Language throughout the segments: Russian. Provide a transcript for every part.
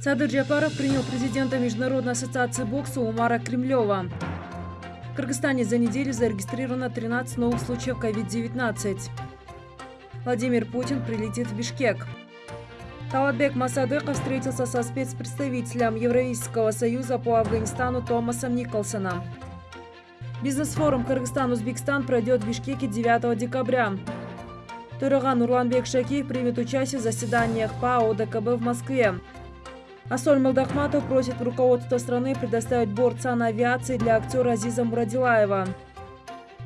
Садыр Джапаров принял президента Международной ассоциации бокса Умара Кремлева. В Кыргызстане за неделю зарегистрировано 13 новых случаев COVID-19. Владимир Путин прилетит в Бишкек. Талатбек Масадыков встретился со спецпредставителем Евразийского союза по Афганистану Томасом Николсоном. Бизнес-форум Кыргызстан-Узбекистан пройдет в Бишкеке 9 декабря. Тураган Нурланбек Шакиев примет участие в заседаниях ПАО ДКБ в Москве. Асоль Молдахматов просит руководство страны предоставить борт санавиации для актера Азиза Мурадилаева.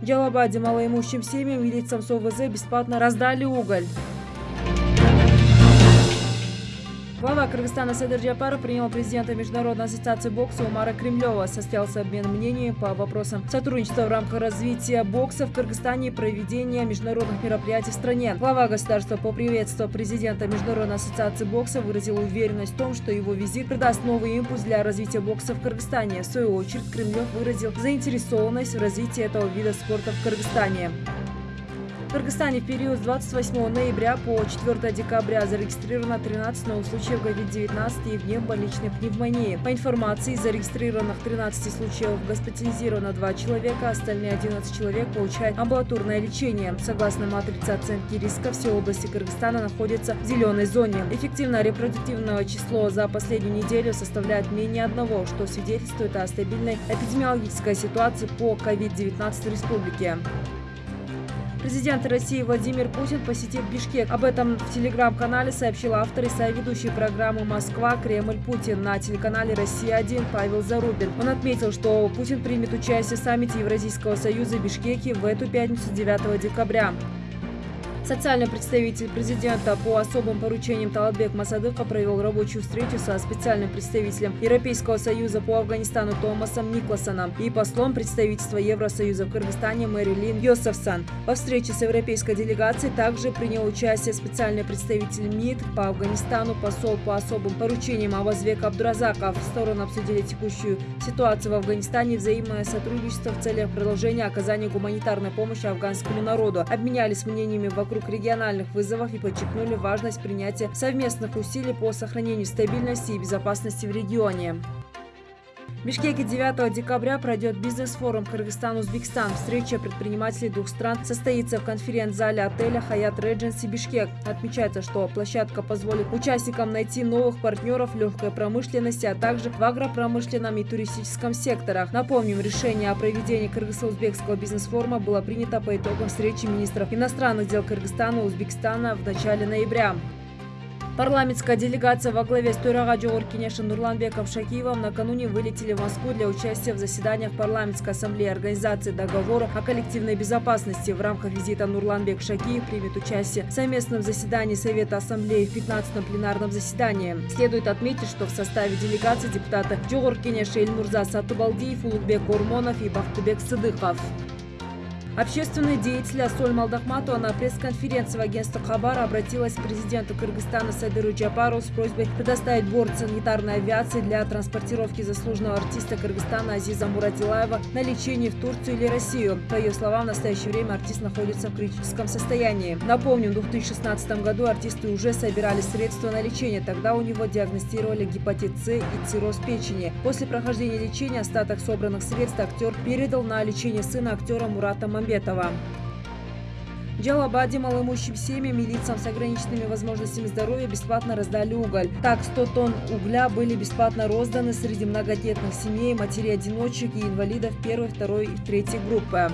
В Джалабаде малоимущим семьям и лицам с ОВЗ бесплатно раздали уголь. Глава Кыргызстана Садыр Джапаров принял президента Международной ассоциации бокса Умара Кремлева. Состоялся обмен мнениями по вопросам сотрудничества в рамках развития бокса в Кыргызстане и проведения международных мероприятий в стране. Глава государства поприветствовав президента Международной ассоциации бокса выразил уверенность в том, что его визит придаст новый импульс для развития бокса в Кыргызстане. В свою очередь Кремлев выразил заинтересованность в развитии этого вида спорта в Кыргызстане. В Кыргызстане в период с 28 ноября по 4 декабря зарегистрировано 13 новых случаев COVID-19 и внебольничной пневмонии. По информации, из зарегистрированных 13 случаев госпитализировано 2 человека, остальные 11 человек получают амбулаторное лечение. Согласно матрице оценки риска, все области Кыргызстана находятся в зеленой зоне. Эффективное репродуктивное число за последнюю неделю составляет менее одного, что свидетельствует о стабильной эпидемиологической ситуации по COVID-19 в республике. Президент России Владимир Путин посетил Бишкек. Об этом в телеграм-канале сообщил автор и соведущий программы «Москва. Кремль. Путин» на телеканале «Россия-1» Павел Зарубин. Он отметил, что Путин примет участие в саммите Евразийского союза в Бишкеке в эту пятницу 9 декабря. Социальный представитель президента по особым поручениям Талатбек Масадыха провел рабочую встречу со специальным представителем Европейского союза по Афганистану Томасом Никласоном и послом представительства Евросоюза в Кыргызстане Мэрилин Йосефсан. Во встрече с европейской делегацией также принял участие специальный представитель МИД по Афганистану, посол по особым поручениям Авазвек Абдуразаков. Стороны обсудили текущую ситуацию в Афганистане взаимное сотрудничество в целях продолжения оказания гуманитарной помощи афганскому народу. Обменялись мнениями вокруг вокруг региональных вызовов и подчеркнули важность принятия совместных усилий по сохранению стабильности и безопасности в регионе. В Бишкеке 9 декабря пройдет бизнес-форум Кыргызстан-Узбекистан. Встреча предпринимателей двух стран состоится в конференц-зале отеля «Хаят Редженси Бишкек». Отмечается, что площадка позволит участникам найти новых партнеров в легкой промышленности, а также в агропромышленном и туристическом секторах. Напомним, решение о проведении кыргызско-узбекского бизнес-форума было принято по итогам встречи министров иностранных дел Кыргызстана и Узбекистана в начале ноября. Парламентская делегация во главе с Турага Джоуркинеша Нурланбеком Шакиевым накануне вылетели в Москву для участия в заседаниях парламентской ассамблеи Организации договора о коллективной безопасности. В рамках визита Нурланбек Шакиев примет участие в совместном заседании Совета Ассамблеи в 15-м пленарном заседании. Следует отметить, что в составе делегации депутаты Джоуркинеша Ильмурза Сатубалдиев, Улугбек Урмонов и Бахтубек Сыдыхов. Общественный деятель Асоль Малдахматова на пресс-конференции в агентстве Хабар обратилась к президенту Кыргызстана Сайдыру Джапару с просьбой предоставить борт санитарной авиации для транспортировки заслуженного артиста Кыргызстана Азиза Мурадилаева на лечение в Турцию или Россию. По ее словам, в настоящее время артист находится в критическом состоянии. Напомним, в 2016 году артисты уже собирали средства на лечение. Тогда у него диагностировали гепатит С и цирроз печени. После прохождения лечения остаток собранных средств актер передал на лечение сына актера Мурата Мамбетова. Мамбетова. Джалабаде малоимущим семьям и лицам с ограниченными возможностями здоровья бесплатно раздали уголь. Так, 100 тонн угля были бесплатно розданы среди многодетных семей, матерей-одиночек и инвалидов первой, второй и третьей группы.